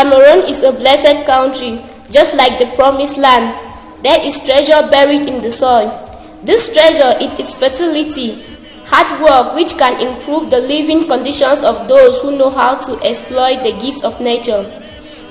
Cameroon is a blessed country, just like the promised land. There is treasure buried in the soil. This treasure is its fertility, hard work which can improve the living conditions of those who know how to exploit the gifts of nature.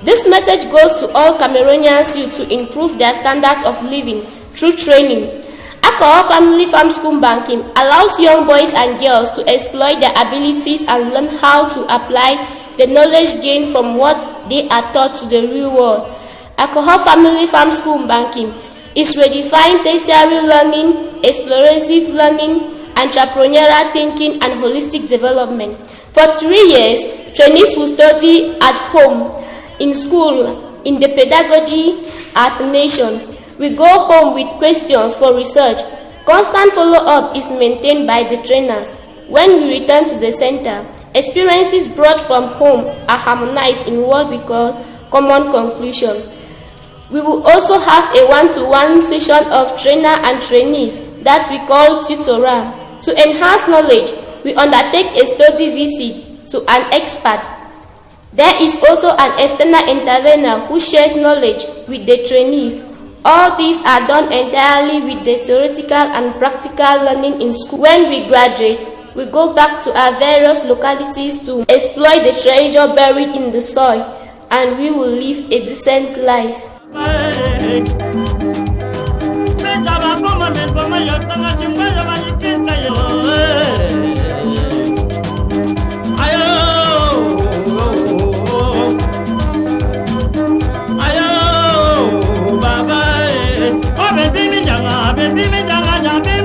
This message goes to all Cameroonians youth to improve their standards of living through training. Alcohol Family Farm School Banking allows young boys and girls to exploit their abilities and learn how to apply the knowledge gained from what they are taught to the real world. Alcohol Family Farm School Banking is redefining tertiary learning, explorative learning, entrepreneurial thinking, and holistic development. For three years, trainees will study at home, in school, in the pedagogy at the nation. We go home with questions for research. Constant follow-up is maintained by the trainers. When we return to the center, experiences brought from home are harmonized in what we call common conclusion. We will also have a one-to-one -one session of trainer and trainees that we call tutorial. To enhance knowledge, we undertake a study visit to an expert. There is also an external intervener who shares knowledge with the trainees. All these are done entirely with the theoretical and practical learning in school. When we graduate, we go back to our various localities to exploit the treasure buried in the soil, and we will live a decent life. Baby, baby, baby, baby, baby,